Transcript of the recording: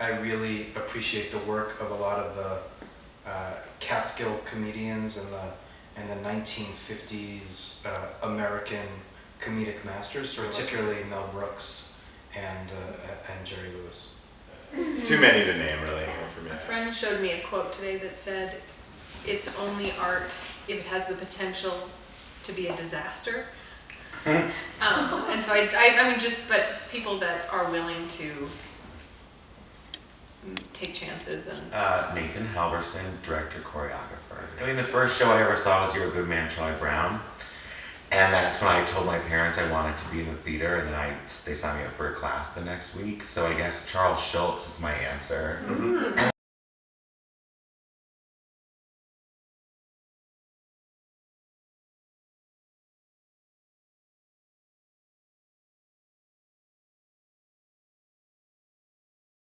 I really appreciate the work of a lot of the uh, Catskill comedians and the and the 1950s uh, American comedic masters, particularly Mel Brooks and uh, and Jerry Lewis. Too many to name, really, for me. A friend showed me a quote today that said, "It's only art if it has the potential to be a disaster." um, and so I, I, I mean, just but people that are willing to take chances and Uh, Nathan Halverson, director, choreographer. I mean, the first show I ever saw was You're a Good Man, Charlie Brown. And that's when I told my parents I wanted to be in the theater, and then I they signed me up for a class the next week. So I guess Charles Schulz is my answer. And